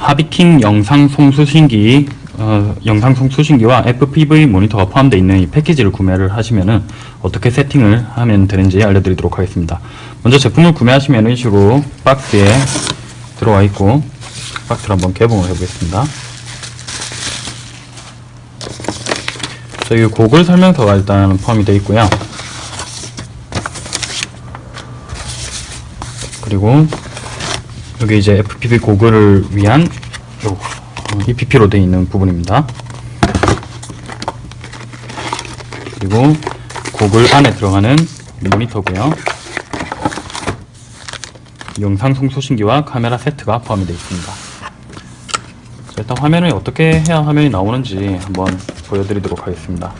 하비킹 영상 송수신기 어, 영상 송수신기와 FPV 모니터가 포함되어 있는 이 패키지를 구매를 하시면은 어떻게 세팅을 하면 되는지 알려드리도록 하겠습니다. 먼저 제품을 구매하시면 이런 식으로 박스에 들어와 있고 박스를 한번 개봉을 해보겠습니다. 저기 고글 설명서가 일단 포함이 되어 있고요. 그리고 여기 이제 FPV 고글을 위한 요 EPP로 되어 있는 부분입니다. 그리고 고글 안에 들어가는 모니터고요. 영상 송수신기와 카메라 세트가 포함이 되어 있습니다. 자, 일단 화면을 어떻게 해야 화면이 나오는지 한번 보여드리도록 하겠습니다.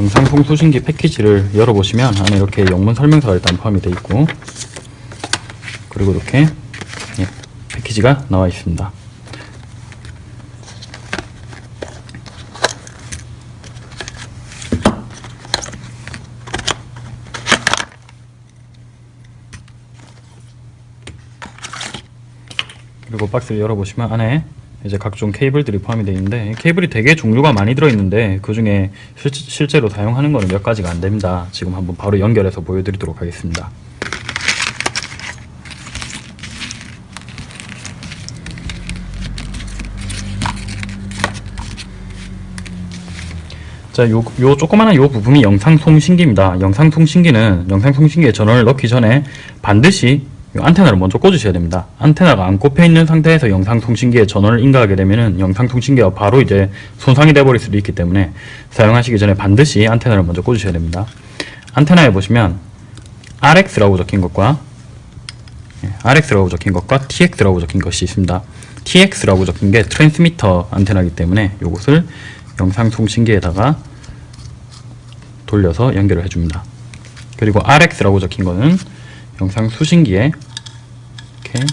영상 송수신기 패키지를 열어보시면 안에 이렇게 영문 설명서가 일단 포함이 되어 있고 그리고 이렇게 예, 패키지가 나와 있습니다. 그리고 박스를 열어보시면 안에 이제 각종 케이블들이 포함이 되어 있는데 케이블이 되게 종류가 많이 들어있는데 그 중에 실제로 사용하는 거는 몇 가지가 안 됩니다. 지금 한번 바로 연결해서 보여드리도록 하겠습니다. 자, 요, 요 조그마한 요 부분이 영상통신기입니다. 영상통신기는 영상통신기에 전원을 넣기 전에 반드시 안테나를 먼저 꽂으셔야 됩니다. 안테나가 안 꼽혀 있는 상태에서 영상통신기에 전원을 인가하게 되면은 영상통신기가 바로 이제 손상이 되어버릴 수도 있기 때문에 사용하시기 전에 반드시 안테나를 먼저 꽂으셔야 됩니다. 안테나에 보시면 RX라고 적힌 것과 예, RX라고 적힌 것과 TX라고 적힌 것이 있습니다. TX라고 적힌 게 트랜스미터 안테나이기 때문에 이것을 영상통신기에다가 돌려서 연결을 해줍니다. 그리고 RX라고 적힌 거는 영상 수신기에 이렇게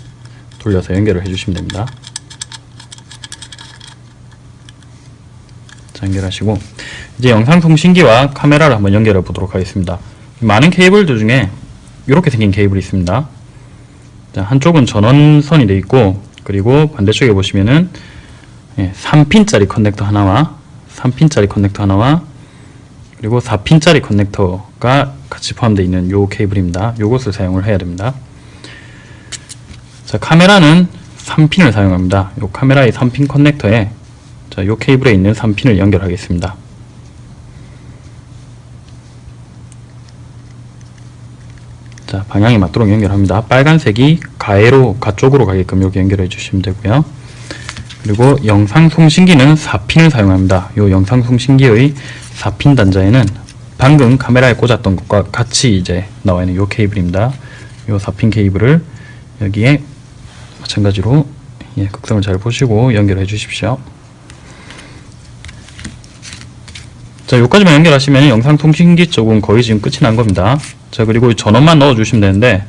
돌려서 연결을 해주시면 됩니다. 자, 연결하시고 이제 영상 통신기와 카메라를 한번 연결해 보도록 하겠습니다. 많은 케이블들 중에 이렇게 생긴 케이블이 있습니다. 자, 한쪽은 전원선이 되어 있고 그리고 반대쪽에 보시면은 예, 3핀짜리 커넥터 하나와 3핀짜리 커넥터 하나와 그리고 4핀짜리 커넥터가 같이 포함되어 있는 요 케이블입니다. 요것을 사용을 해야 됩니다. 자, 카메라는 3핀을 사용합니다. 요 카메라의 3핀 커넥터에 자, 요 케이블에 있는 3핀을 연결하겠습니다. 자, 방향이 맞도록 연결합니다. 빨간색이 가해로 가쪽으로 가게끔 여기 연결해 주시면 되고요. 그리고 영상 송신기는 4핀을 사용합니다. 요 영상 송신기의 4핀 단자에는 방금 카메라에 꽂았던 것과 같이 이제 나와 있는 요 케이블입니다. 요 4핀 케이블을 여기에 마찬가지로 예, 극성을 잘 보시고 연결해 주십시오. 자, 여기까지만 연결하시면 영상 통신기 쪽은 거의 지금 끝이 난 겁니다. 자, 그리고 전원만 넣어 주시면 되는데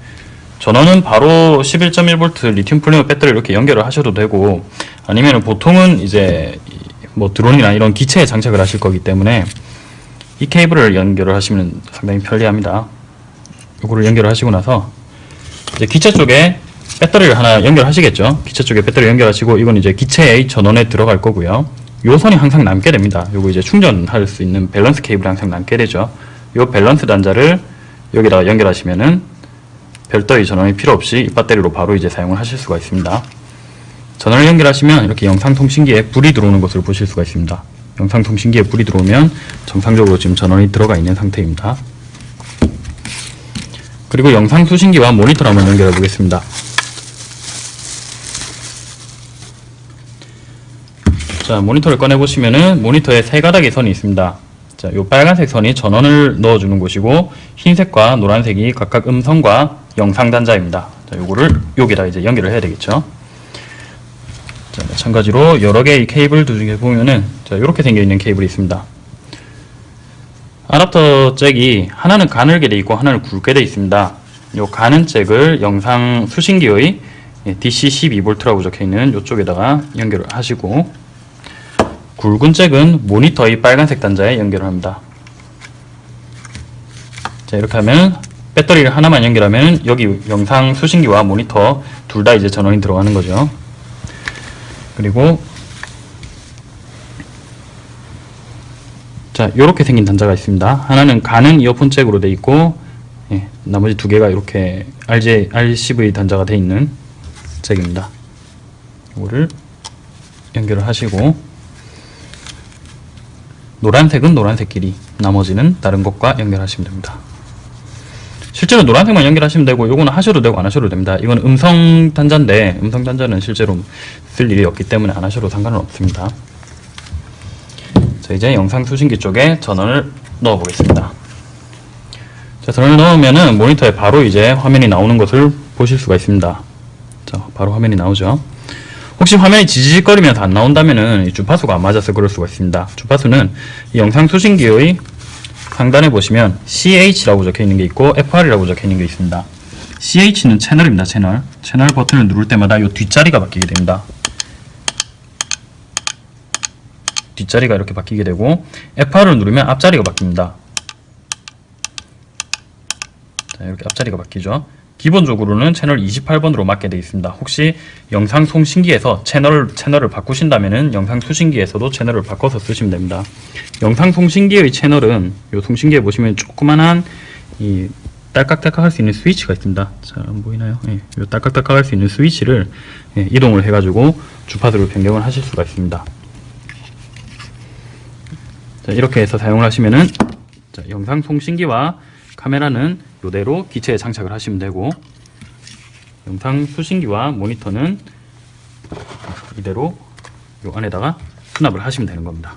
전원은 바로 11.1V 리튬 폴리머 배터리 이렇게 연결을 하셔도 되고 아니면 보통은 이제 뭐 드론이나 이런 기체에 장착을 하실 거기 때문에 이 케이블을 연결을 하시면 상당히 편리합니다. 이거를 연결을 하시고 나서 이제 기체 쪽에 배터리를 하나 연결하시겠죠. 기체 쪽에 배터리 연결하시고 이건 이제 기체의 전원에 들어갈 거고요. 요 선이 항상 남게 됩니다. 요거 이제 충전할 수 있는 밸런스 케이블이 항상 남게 되죠. 요 밸런스 단자를 여기다가 연결하시면은 별도의 전원이 필요 없이 이 배터리로 바로 이제 사용을 하실 수가 있습니다. 전원을 연결하시면 이렇게 영상통신기에 불이 들어오는 것을 보실 수가 있습니다. 영상통신기에 불이 들어오면 정상적으로 지금 전원이 들어가 있는 상태입니다. 그리고 영상수신기와 모니터를 한번 연결해 보겠습니다. 자, 모니터를 꺼내 보시면은 모니터에 세 가닥의 선이 있습니다. 자, 요 빨간색 선이 전원을 넣어주는 곳이고 흰색과 노란색이 각각 음성과 영상 단자입니다. 자, 요거를 여기다 이제 연결을 해야 되겠죠. 자, 마찬가지로 여러 개의 케이블들 중에 보면은 자, 이렇게 생겨 있는 케이블이 있습니다. 아답터 잭이 하나는 가늘게 되어 있고 하나는 굵게 되어 있습니다. 요 가는 잭을 영상 수신기의 DC 12V라고 적혀 있는 이쪽에다가 연결을 하시고 굵은 잭은 모니터의 빨간색 단자에 연결을 합니다. 자 이렇게 하면 배터리를 하나만 연결하면 여기 영상 수신기와 모니터 둘 다 이제 전원이 들어가는 거죠. 그리고 자 이렇게 생긴 단자가 있습니다. 하나는 가는 이어폰 잭으로 돼 있고 예, 나머지 두 개가 이렇게 RJ, RCV 단자가 돼 있는 잭입니다. 이거를 연결을 하시고 노란색은 노란색끼리 나머지는 다른 것과 연결하시면 됩니다. 실제로 노란색만 연결하시면 되고 이거는 하셔도 되고 안 하셔도 됩니다. 이건 음성 단자인데 음성 단자는 실제로 쓸 일이 없기 때문에 안 하셔도 상관은 없습니다. 자 이제 영상 수신기 쪽에 전원을 넣어 보겠습니다. 자 전원을 넣으면은 모니터에 바로 이제 화면이 나오는 것을 보실 수가 있습니다. 자 바로 화면이 나오죠. 혹시 화면이 지지직거리면서 안 나온다면은 이 주파수가 안 맞아서 그럴 수가 있습니다. 주파수는 이 영상 수신기의 상단에 보시면 CH라고 적혀 있는 게 있고 FR이라고 적혀 있는 게 있습니다. CH는 채널입니다. 채널. 채널 버튼을 누를 때마다 이 뒷자리가 바뀌게 됩니다. 뒷자리가 이렇게 바뀌게 되고 FR을 누르면 앞자리가 바뀝니다. 자, 이렇게 앞자리가 바뀌죠. 기본적으로는 채널 28번으로 맞게 되어 있습니다. 혹시 영상 송신기에서 채널, 채널을 바꾸신다면은 영상 수신기에서도 채널을 바꿔서 쓰시면 됩니다. 영상 송신기의 채널은 이 송신기에 보시면 조그만한 이 딸깍딸깍 할 수 있는 스위치가 있습니다. 잘 안 보이나요? 예, 이 딸깍딸깍 할 수 있는 스위치를 예, 이동을 해가지고 주파수를 변경을 하실 수가 있습니다. 자, 이렇게 해서 사용을 하시면은 자, 영상 송신기와 카메라는 이대로 기체에 장착을 하시면 되고 영상 수신기와 모니터는 이대로 이 안에다가 수납을 하시면 되는 겁니다.